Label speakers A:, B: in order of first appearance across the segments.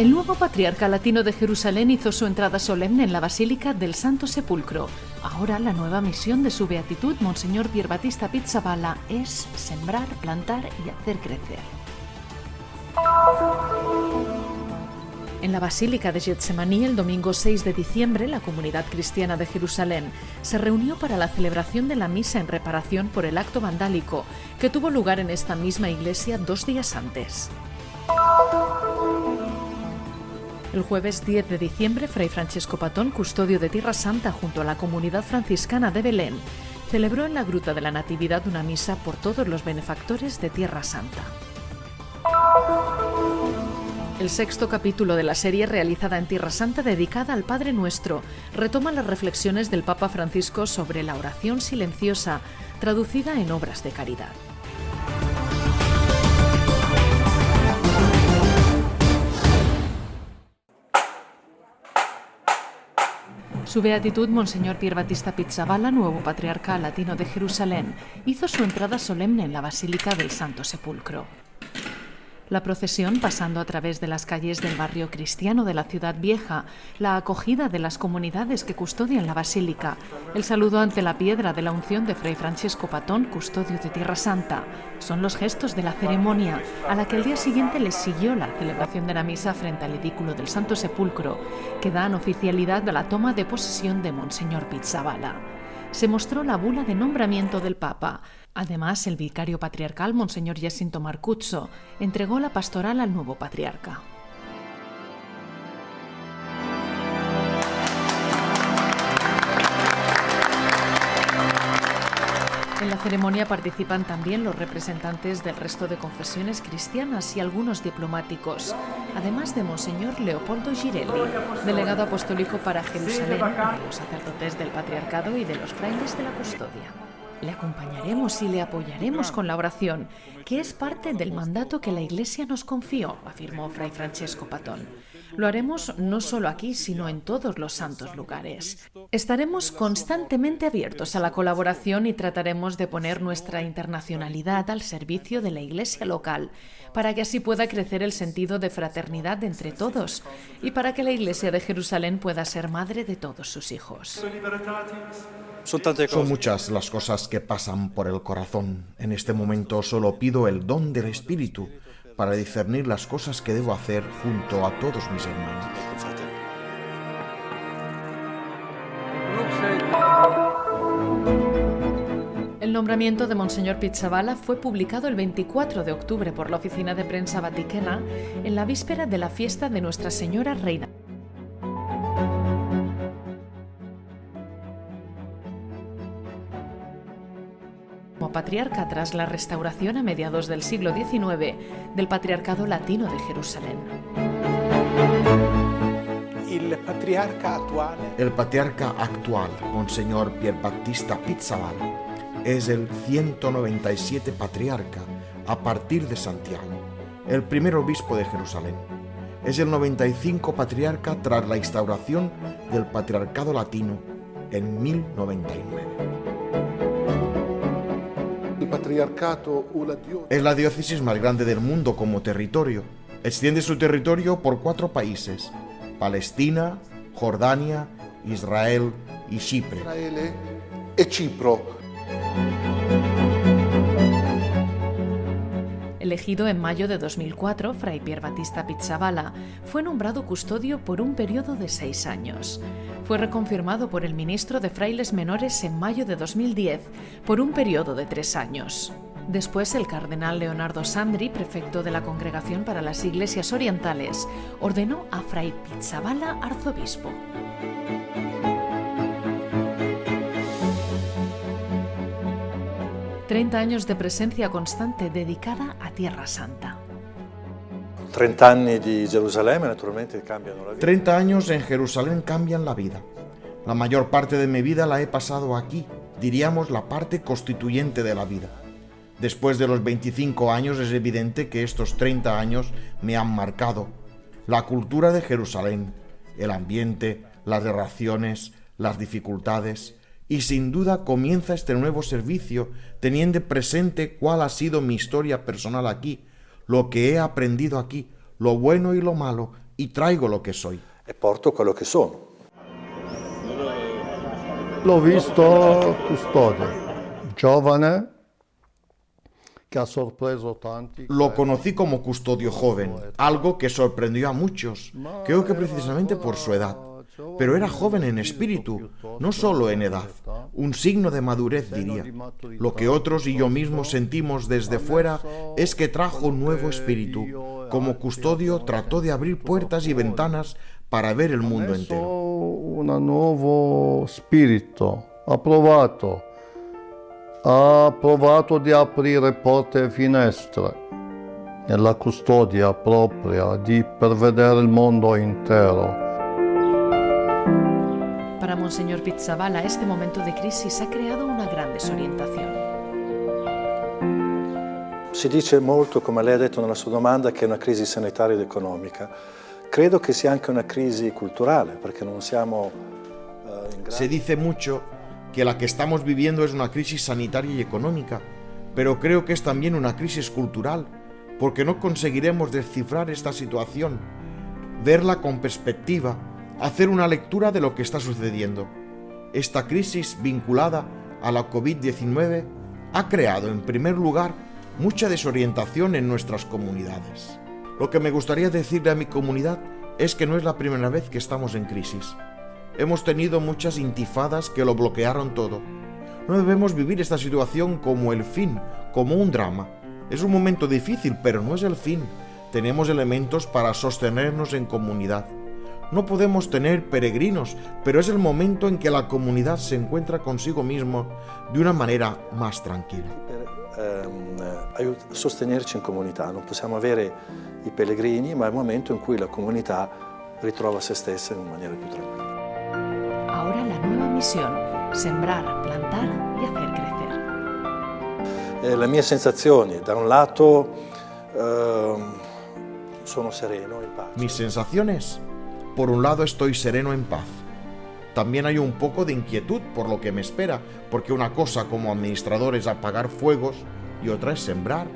A: El nuevo patriarca latino de Jerusalén hizo su entrada solemne en la Basílica del Santo Sepulcro. Ahora la nueva misión de su beatitud, Monseñor Pierbatista Pizzabala, es sembrar, plantar y hacer crecer. En la Basílica de Getsemaní, el domingo 6 de diciembre, la comunidad cristiana de Jerusalén se reunió para la celebración de la misa en reparación por el acto vandálico que tuvo lugar en esta misma iglesia dos días antes. El jueves 10 de diciembre, Fray Francesco Patón, custodio de Tierra Santa junto a la comunidad franciscana de Belén, celebró en la Gruta de la Natividad una misa por todos los benefactores de Tierra Santa. El sexto capítulo de la serie realizada en Tierra Santa dedicada al Padre Nuestro retoma las reflexiones del Papa Francisco sobre la oración silenciosa, traducida en obras de caridad. Su beatitud, Monseñor Pier Batista Pizzaballa, nuevo patriarca latino de Jerusalén, hizo su entrada solemne en la Basílica del Santo Sepulcro. La procesión, pasando a través de las calles del barrio cristiano de la ciudad vieja, la acogida de las comunidades que custodian la basílica, el saludo ante la piedra de la unción de Fray Francesco Patón, custodio de Tierra Santa, son los gestos de la ceremonia a la que el día siguiente les siguió la celebración de la misa frente al edículo del Santo Sepulcro, que dan oficialidad a la toma de posesión de Monseñor Pizzabala. Se mostró la bula de nombramiento del Papa, Además, el vicario patriarcal, Monseñor Jacinto Marcuzzo, entregó la pastoral al nuevo patriarca. En la ceremonia participan también los representantes del resto de confesiones cristianas y algunos diplomáticos, además de Monseñor Leopoldo Girelli, delegado apostólico para Jerusalén, de los sacerdotes del patriarcado y de los frailes de la custodia. Le acompañaremos y le apoyaremos con la oración, que es parte del mandato que la Iglesia nos confió, afirmó Fray Francesco Patón. Lo haremos no solo aquí, sino en todos los santos lugares. Estaremos constantemente abiertos a la colaboración y trataremos de poner nuestra internacionalidad al servicio de la Iglesia local, para que así pueda crecer el sentido de fraternidad entre todos y para que la Iglesia de Jerusalén pueda ser madre de todos sus hijos.
B: Son muchas las cosas que pasan por el corazón. En este momento solo pido el don del Espíritu para discernir las cosas que debo hacer junto a todos mis hermanos.
A: El nombramiento de Monseñor Pizzabala fue publicado el 24 de octubre por la Oficina de Prensa Vaticana en la víspera de la fiesta de Nuestra Señora Reina. Patriarca tras la restauración a mediados del siglo XIX del Patriarcado Latino de Jerusalén.
B: El patriarca actual, el patriarca actual Monseñor Pierbattista es el 197 patriarca a partir de Santiago, el primer obispo de Jerusalén. Es el 95 patriarca tras la instauración del patriarcado latino en 1099. Es la diócesis más grande del mundo como territorio. Extiende su territorio por cuatro países, Palestina, Jordania, Israel y Chipre.
C: E Cipro.
A: Elegido en mayo de 2004, Fray Pier Batista Pizzabala fue nombrado custodio por un periodo de seis años. Fue reconfirmado por el ministro de Frailes Menores en mayo de 2010 por un periodo de tres años. Después, el cardenal Leonardo Sandri, prefecto de la Congregación para las Iglesias Orientales, ordenó a Fray Pizzabala arzobispo. Treinta años de presencia constante dedicada a Tierra Santa.
D: 30 años de Jerusalén, naturalmente, cambian la vida.
B: 30 años en Jerusalén cambian la vida. La mayor parte de mi vida la he pasado aquí, diríamos la parte constituyente de la vida. Después de los 25 años es evidente que estos 30 años me han marcado. La cultura de Jerusalén, el ambiente, las relaciones, las dificultades, y sin duda comienza este nuevo servicio teniendo presente cuál ha sido mi historia personal aquí, lo que he aprendido aquí, lo bueno y lo malo, y traigo lo que soy.
D: E porto quello che sono.
E: L'ho visto custode, giovane, che ha sorpreso tanti.
B: Lo conocí como custodio joven, algo que sorprendió a muchos, creo que precisamente por su edad. Pero era joven en espíritu, no solo en edad, un signo de madurez diría. Lo que otros y yo mismo sentimos desde fuera es que trajo un nuevo espíritu. Como custodio trató de abrir puertas y ventanas para ver el mundo entero.
E: Un nuovo spirito, ha provato, ha provato di aprire porte e finestre nella custodia propria, di pervedere il mondo intero.
A: Para Monseñor Pizzabala, este momento de crisis ha creado una gran desorientación.
D: Si dice molto, come lei ha detto nella sua domanda, che è una crisi sanitaria ed economica. Credo che sia anche una crisi culturale, perché non siamo eh, in grado...
B: Se dice mucho que la que estamos viviendo es una crisis sanitaria y económica, pero creo que es también una crisis cultural, porque no conseguiremos descifrar esta situación, verla con perspectiva, hacer una lectura de lo que está sucediendo. Esta crisis vinculada a la COVID-19 ha creado, en primer lugar, mucha desorientación en nuestras comunidades. Lo que me gustaría decirle a mi comunidad es que no es la primera vez que estamos en crisis. Hemos tenido muchas intifadas que lo bloquearon todo. No debemos vivir esta situación como el fin, como un drama. Es un momento difícil, pero no es el fin. Tenemos elementos para sostenernos en comunidad. No podemos tener peregrinos, pero es el momento en que la comunidad se encuentra consigo mismo de una manera más tranquila.
D: Per ehm, sostenerci in comunità, non possiamo avere i pellegrini, ma è il momento in cui la comunità ritrova se stessa in maniera più tranquilla.
A: Ahora la nueva misión, sembrar, plantar y hacer crecer.
D: Eh, le mie sensazioni, da un lato eh, sono sereno, in pace.
B: Mis sensaciones, por un lado estoy sereno en paz. También hay un poco de inquietud por lo que me espera, porque una cosa como administrador es apagar fuegos y otra es sembrar,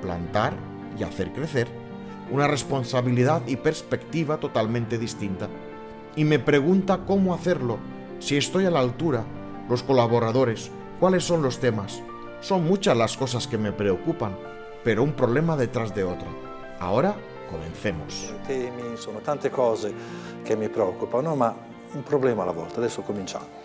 B: plantar y hacer crecer. Una responsabilidad y perspectiva totalmente distinta. Y me pregunta cómo hacerlo, si estoy a la altura, los colaboradores, cuáles son los temas. Son muchas las cosas que me preocupan, pero un problema detrás de otro. Ahora comencemos.
D: Sono tante cose che mi preoccupano, ma un problema alla volta. Adesso cominciamo.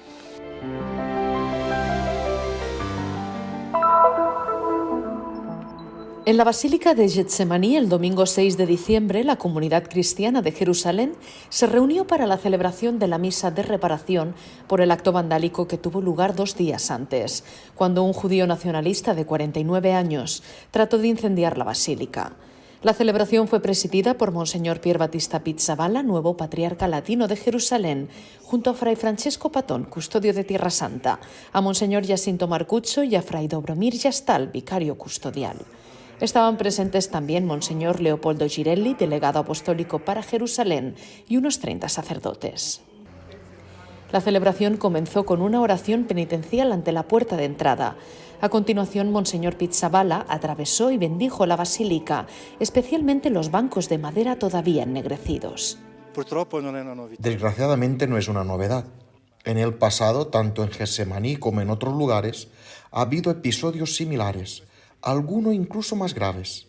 A: En la Basílica de Getsemaní, el domingo 6 de diciembre, la comunidad cristiana de Jerusalén se reunió para la celebración de la misa de reparación por el acto vandálico que tuvo lugar dos días antes, cuando un judío nacionalista de 49 años trató de incendiar la basílica. La celebración fue presidida por Monseñor Pier Battista Pizzaballa, nuevo patriarca latino de Jerusalén, junto a Fray Francesco Patón, custodio de Tierra Santa, a Monseñor Jacinto Marcuccio y a Fray Dobromir Yastal, vicario custodial. Estaban presentes también Monseñor Leopoldo Girelli, delegado apostólico para Jerusalén, y unos 30 sacerdotes. La celebración comenzó con una oración penitencial ante la puerta de entrada. A continuación, Monseñor Pizzabala atravesó y bendijo la basílica, especialmente los bancos de madera todavía ennegrecidos.
B: Desgraciadamente no es una novedad. En el pasado, tanto en Getsemaní como en otros lugares, ha habido episodios similares alguno incluso más graves.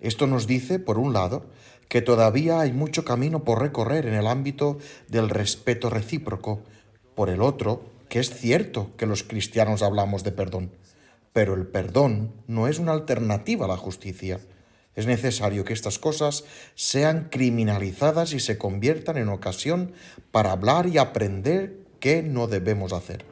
B: Esto nos dice, por un lado, que todavía hay mucho camino por recorrer en el ámbito del respeto recíproco, por el otro, que es cierto que los cristianos hablamos de perdón, pero el perdón no es una alternativa a la justicia. Es necesario que estas cosas sean criminalizadas y se conviertan en ocasión para hablar y aprender qué no debemos hacer.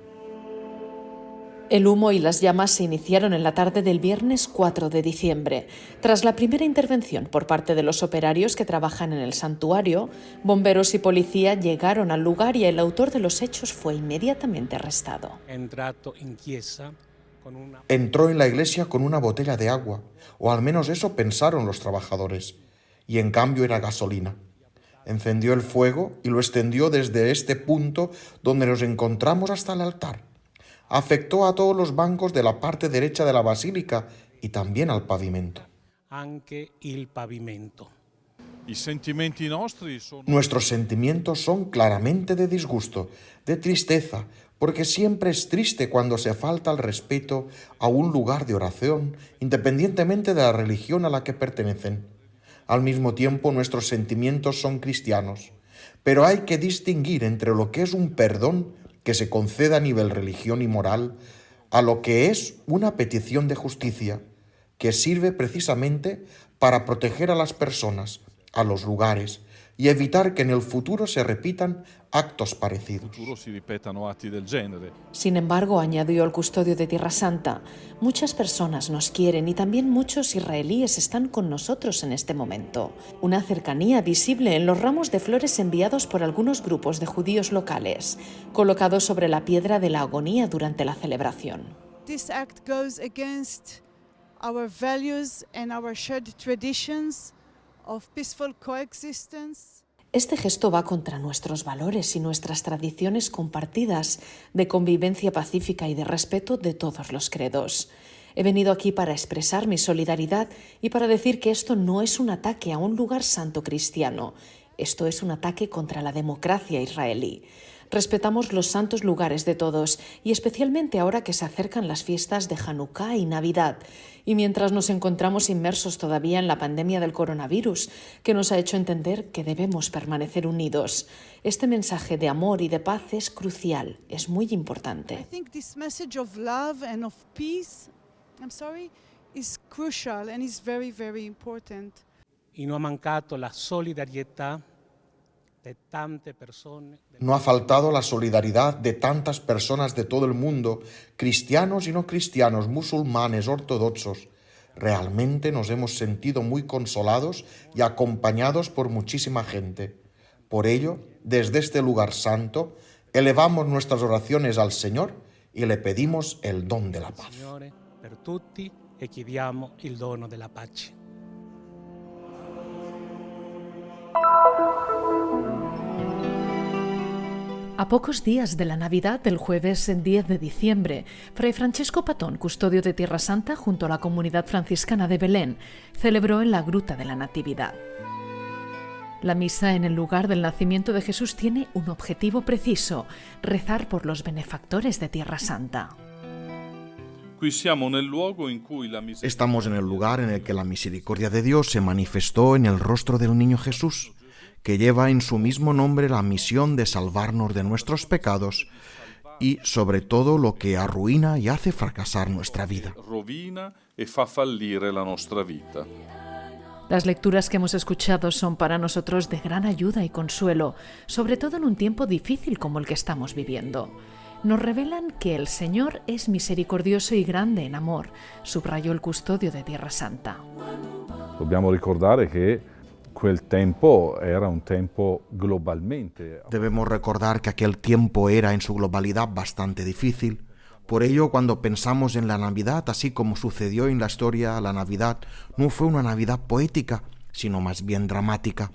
A: El humo y las llamas se iniciaron en la tarde del viernes 4 de diciembre. Tras la primera intervención por parte de los operarios que trabajan en el santuario, bomberos y policía llegaron al lugar y el autor de los hechos fue inmediatamente arrestado.
B: Entró en la iglesia con una botella de agua, o al menos eso pensaron los trabajadores, y en cambio era gasolina. Encendió el fuego y lo extendió desde este punto donde nos encontramos hasta el altar afectó a todos los bancos de la parte derecha de la basílica y también al pavimento.
F: Anche il pavimento.
B: Nuestros sentimientos son claramente de disgusto, de tristeza, porque siempre es triste cuando se falta el respeto a un lugar de oración, independientemente de la religión a la que pertenecen. Al mismo tiempo, nuestros sentimientos son cristianos, pero hay que distinguir entre lo que es un perdón que se conceda a nivel religión y moral a lo que es una petición de justicia, que sirve precisamente para proteger a las personas, a los lugares, y evitar que en el futuro se repitan actos parecidos.
A: Sin embargo, añadió el custodio de Tierra Santa, muchas personas nos quieren y también muchos israelíes están con nosotros en este momento. Una cercanía visible en los ramos de flores enviados por algunos grupos de judíos locales, colocados sobre la piedra de la agonía durante la celebración.
F: This act goes against our values and our shared traditions
A: este gesto va contra nuestros valores y nuestras tradiciones compartidas de convivencia pacífica y de respeto de todos los credos. He venido aquí para expresar mi solidaridad y para decir que esto no es un ataque a un lugar santo cristiano, esto es un ataque contra la democracia israelí. Respetamos los santos lugares de todos y especialmente ahora que se acercan las fiestas de Hanukkah y Navidad y mientras nos encontramos inmersos todavía en la pandemia del coronavirus que nos ha hecho entender que debemos permanecer unidos. Este mensaje de amor y de paz es crucial, es muy importante.
G: Y no ha mancado la solidaridad
B: no ha faltado la solidaridad de tantas personas de todo el mundo, cristianos y no cristianos, musulmanes, ortodoxos. Realmente nos hemos sentido muy consolados y acompañados por muchísima gente. Por ello, desde este lugar santo, elevamos nuestras oraciones al Señor y le pedimos el don de la paz.
G: Per tutti e chiediamo il dono della pace.
A: A pocos días de la Navidad del jueves 10 de diciembre, Fray Francesco Patón, custodio de Tierra Santa junto a la comunidad franciscana de Belén, celebró en la Gruta de la Natividad. La misa en el lugar del nacimiento de Jesús tiene un objetivo preciso, rezar por los benefactores de Tierra Santa.
B: Estamos en el lugar en el que la misericordia de Dios se manifestó en el rostro del niño Jesús que lleva en su mismo nombre la misión de salvarnos de nuestros pecados y sobre todo lo que arruina y hace fracasar nuestra vida.
H: E la
A: Las lecturas que hemos escuchado son para nosotros de gran ayuda y consuelo, sobre todo en un tiempo difícil como el que estamos viviendo. Nos revelan que el Señor es misericordioso y grande en amor, subrayó el custodio de Tierra Santa.
H: Dobbiamo ricordare che
B: Debemos recordar que aquel tiempo era en su globalidad bastante difícil. Por ello, cuando pensamos en la Navidad, así como sucedió en la historia, la Navidad no fue una Navidad poética, sino más bien dramática.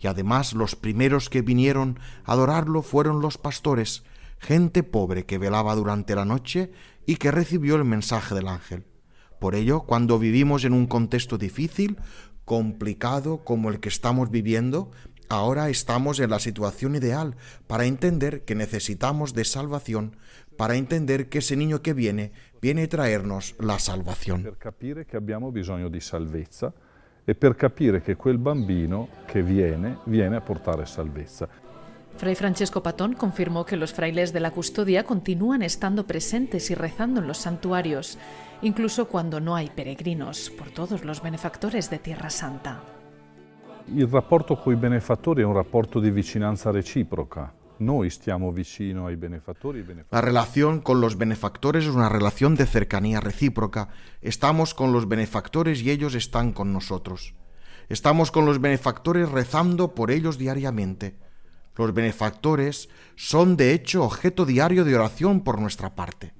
B: Y además los primeros que vinieron a adorarlo fueron los pastores, gente pobre que velaba durante la noche y que recibió el mensaje del ángel. Por ello, cuando vivimos en un contexto difícil, complicado como el que estamos viviendo, ahora estamos en la situación ideal para entender que necesitamos de salvación, para entender que ese niño que viene viene a traernos la salvación.
H: Per capire che abbiamo bisogno di salvezza e per capire che quel bambino che viene viene a portare salvezza.
A: Fray Francesco Patón confirmó que los frailes de la custodia continúan estando presentes y rezando en los santuarios, incluso cuando no hay peregrinos, por todos los benefactores de Tierra Santa.
H: Il rapporto con i benefattori è un rapporto di vicinanza reciproca. Noi stiamo vicino ai benefattori.
B: La relación con los benefactores es una relación de cercanía recíproca. Estamos con los benefactores y ellos están con nosotros. Estamos con los benefactores rezando por ellos diariamente. Los benefactores son de hecho objeto diario de oración por nuestra parte.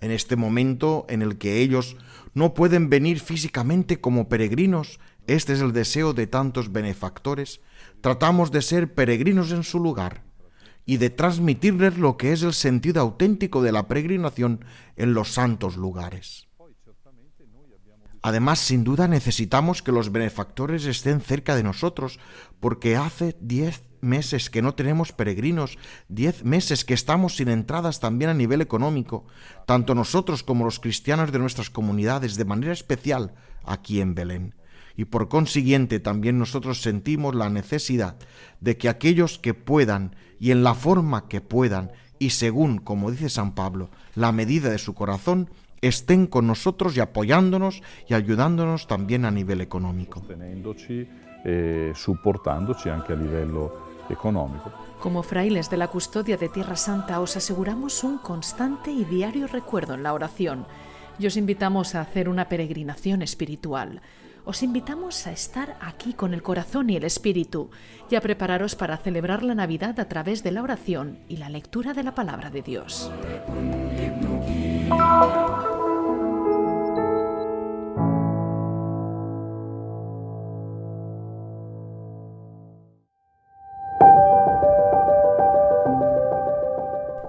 B: En este momento en el que ellos no pueden venir físicamente como peregrinos, este es el deseo de tantos benefactores, tratamos de ser peregrinos en su lugar y de transmitirles lo que es el sentido auténtico de la peregrinación en los santos lugares. Además, sin duda necesitamos que los benefactores estén cerca de nosotros, porque hace diez meses que no tenemos peregrinos, diez meses que estamos sin entradas también a nivel económico, tanto nosotros como los cristianos de nuestras comunidades, de manera especial aquí en Belén. Y por consiguiente también nosotros sentimos la necesidad de que aquellos que puedan y en la forma que puedan y según, como dice San Pablo, la medida de su corazón, estén con nosotros y apoyándonos y ayudándonos también a nivel económico.
H: Eh, soportándoci anche a livello económico.
A: Como frailes de la custodia de Tierra Santa os aseguramos un constante y diario recuerdo en la oración y os invitamos a hacer una peregrinación espiritual. Os invitamos a estar aquí con el corazón y el espíritu y a prepararos para celebrar la Navidad a través de la oración y la lectura de la palabra de Dios.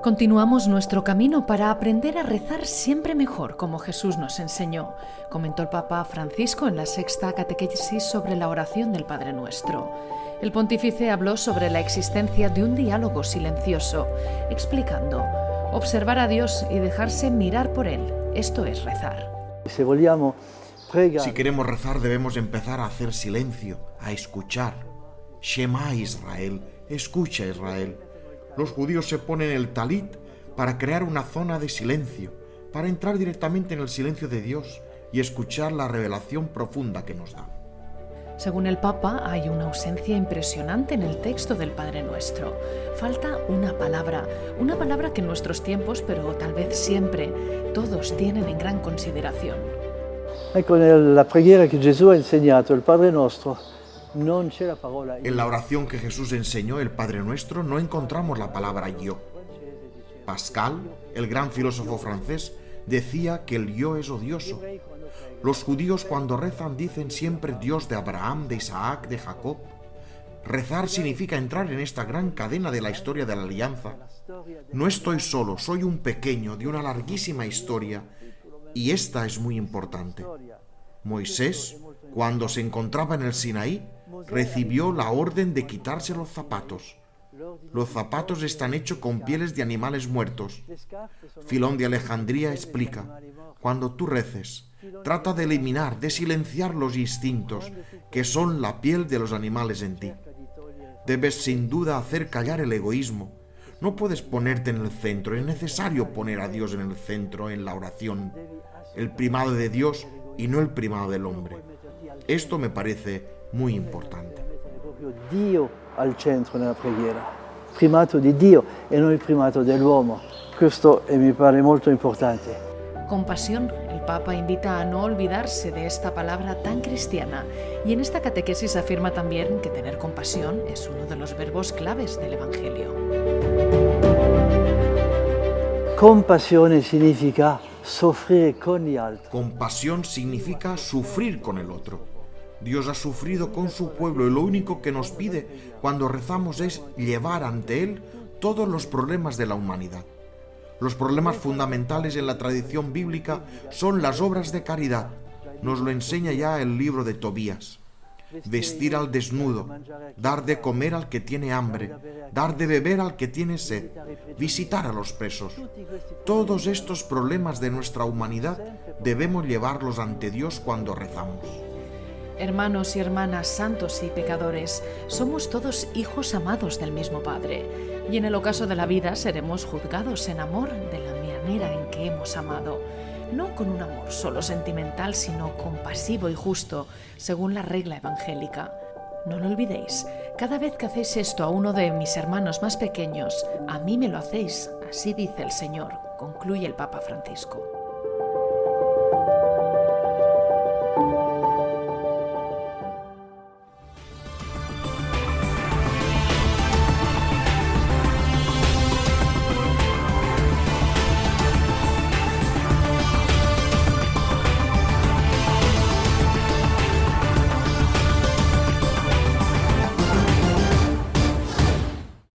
A: Continuamos nuestro camino para aprender a rezar siempre mejor, como Jesús nos enseñó, comentó el Papa Francisco en la sexta catequesis sobre la oración del Padre Nuestro. El pontífice habló sobre la existencia de un diálogo silencioso, explicando, observar a Dios y dejarse mirar por Él, esto es rezar.
B: Si queremos rezar debemos empezar a hacer silencio, a escuchar. Shema Israel, escucha Israel los judíos se ponen el talit para crear una zona de silencio, para entrar directamente en el silencio de Dios y escuchar la revelación profunda que nos da.
A: Según el Papa, hay una ausencia impresionante en el texto del Padre Nuestro. Falta una palabra, una palabra que en nuestros tiempos, pero tal vez siempre, todos tienen en gran consideración.
I: Con la preghiera que Jesús ha enseñado, el Padre Nuestro,
B: en la oración que Jesús enseñó, el Padre Nuestro, no encontramos la palabra yo. Pascal, el gran filósofo francés, decía que el yo es odioso. Los judíos cuando rezan dicen siempre Dios de Abraham, de Isaac, de Jacob. Rezar significa entrar en esta gran cadena de la historia de la alianza. No estoy solo, soy un pequeño de una larguísima historia y esta es muy importante. Moisés, cuando se encontraba en el Sinaí, recibió la orden de quitarse los zapatos. Los zapatos están hechos con pieles de animales muertos. Filón de Alejandría explica, cuando tú reces, trata de eliminar, de silenciar los instintos, que son la piel de los animales en ti. Debes sin duda hacer callar el egoísmo. No puedes ponerte en el centro, es necesario poner a Dios en el centro, en la oración, el primado de Dios y no el primado del hombre. Esto me parece muy importante.
I: Dio al centro nella preghiera, primato di Dio e non il primato dell'uomo. Questo mi pare molto importante.
A: Con pasión, el Papa invita a no olvidarse de esta palabra tan cristiana y en esta catequesis afirma también que tener compasión es uno de los verbos claves del Evangelio.
I: Compasión significa sufrir con gli altri.
B: Compasión significa sufrir con el otro. Dios ha sufrido con su pueblo y lo único que nos pide cuando rezamos es llevar ante Él todos los problemas de la humanidad. Los problemas fundamentales en la tradición bíblica son las obras de caridad. Nos lo enseña ya el libro de Tobías. Vestir al desnudo, dar de comer al que tiene hambre, dar de beber al que tiene sed, visitar a los presos. Todos estos problemas de nuestra humanidad debemos llevarlos ante Dios cuando rezamos.
A: Hermanos y hermanas, santos y pecadores, somos todos hijos amados del mismo Padre, y en el ocaso de la vida seremos juzgados en amor de la manera en que hemos amado, no con un amor solo sentimental, sino compasivo y justo, según la regla evangélica. No lo olvidéis, cada vez que hacéis esto a uno de mis hermanos más pequeños, a mí me lo hacéis, así dice el Señor, concluye el Papa Francisco.